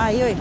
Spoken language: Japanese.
あ良い。